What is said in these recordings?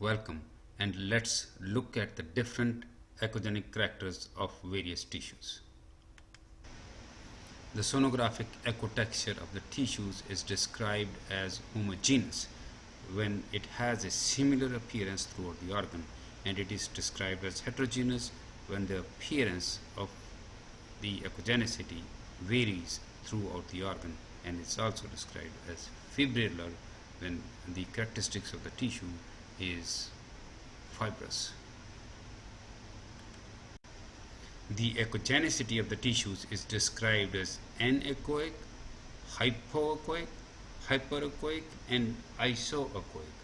Welcome and let's look at the different echogenic characters of various tissues. The sonographic echo texture of the tissues is described as homogeneous when it has a similar appearance throughout the organ and it is described as heterogeneous when the appearance of the echogenicity varies throughout the organ and it's also described as fibrillar when the characteristics of the tissue is fibrous. The echogenicity of the tissues is described as anechoic, hypoechoic, hyperechoic and isoechoic.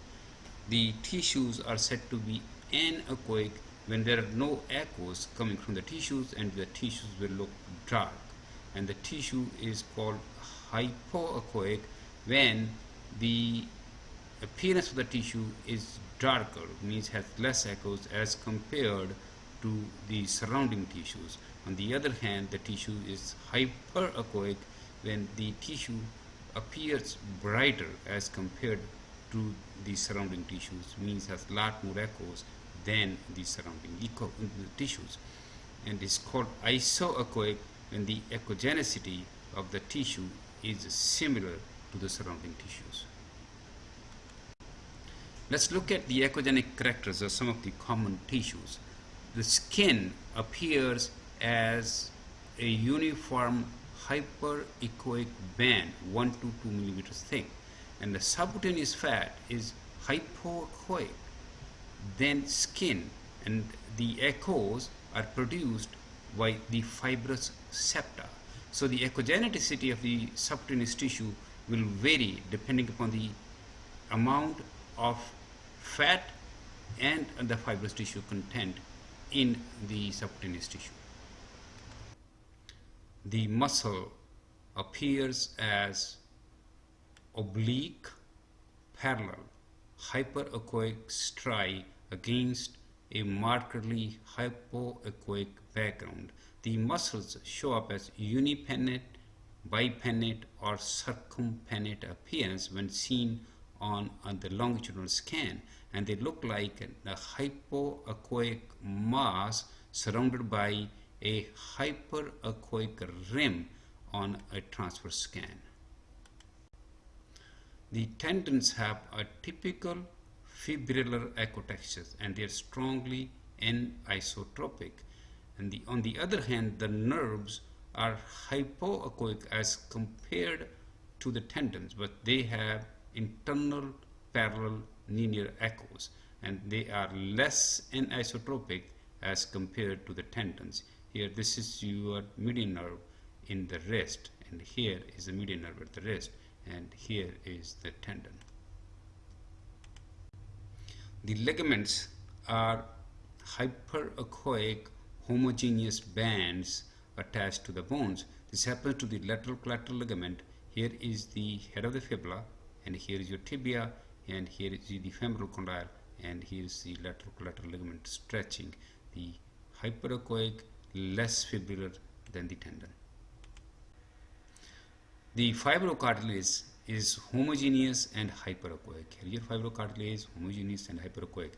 The tissues are said to be anechoic when there are no echoes coming from the tissues and the tissues will look dark and the tissue is called hypoechoic when the appearance of the tissue is darker means has less echoes as compared to the surrounding tissues on the other hand the tissue is hyperechoic when the tissue appears brighter as compared to the surrounding tissues means has lot more echoes than the surrounding echo, uh, the tissues and is called isoechoic when the echogenicity of the tissue is similar to the surrounding tissues. Let's look at the echogenic characters of some of the common tissues. The skin appears as a uniform hyperechoic band 1 to 2 millimeters thick and the subcutaneous fat is hypoechoic then skin and the echoes are produced by the fibrous septa so the echogenicity of the subcutaneous tissue will vary depending upon the amount of fat and the fibrous tissue content in the subcutaneous tissue. The muscle appears as oblique, parallel, hyperechoic striae against a markedly hypoechoic background. The muscles show up as unipennate, bipennate or circumpennate appearance when seen on, on the longitudinal scan and they look like a hypoechoic mass surrounded by a hyperechoic rim on a transverse scan. The tendons have a typical fibrillar echotextures and they are strongly anisotropic. And the, on the other hand, the nerves are hypoechoic as compared to the tendons, but they have internal parallel linear echoes and they are less anisotropic as compared to the tendons. Here this is your median nerve in the wrist and here is the median nerve at the wrist and here is the tendon. The ligaments are hyperechoic homogeneous bands attached to the bones. This happens to the lateral collateral ligament. Here is the head of the fibula and here is your tibia and here is the femoral condyle and here is the lateral collateral ligament stretching the hyperechoic less fibrillar than the tendon. The fibrocartilage is homogeneous and hyperechoic. Here fibrocartilage is homogeneous and hyperechoic.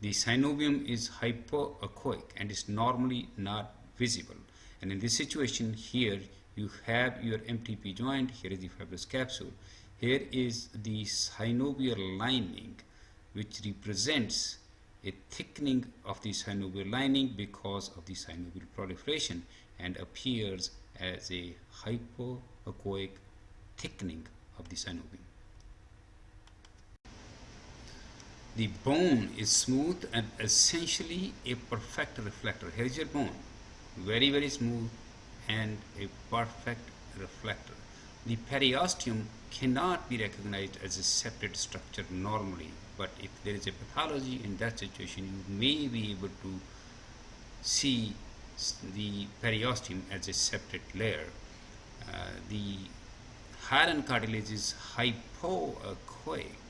The synovium is hypoechoic and is normally not visible. And in this situation here you have your MTP joint, here is the fibrous capsule here is the synovial lining which represents a thickening of the synovial lining because of the synovial proliferation and appears as a hypoechoic thickening of the synovium. The bone is smooth and essentially a perfect reflector. Here is your bone, very very smooth and a perfect reflector. The periosteum cannot be recognized as a separate structure normally but if there is a pathology in that situation you may be able to see the periosteum as a separate layer. Uh, the hyaline cartilage is hypoechoic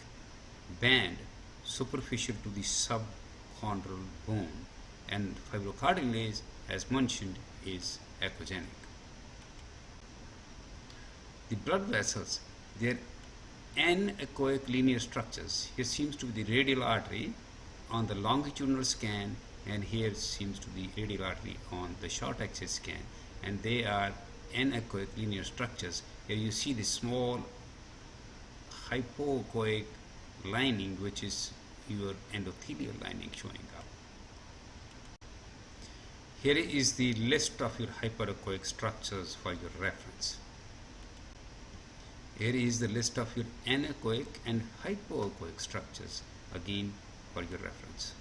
band superficial to the subchondral bone and fibrocartilage as mentioned is echogenic. The blood vessels they're anechoic linear structures. Here seems to be the radial artery on the longitudinal scan and here seems to be radial artery on the short axis scan and they are anechoic linear structures. Here you see the small hypoechoic lining which is your endothelial lining showing up. Here is the list of your hyperechoic structures for your reference here is the list of your anechoic and hypoechoic structures again for your reference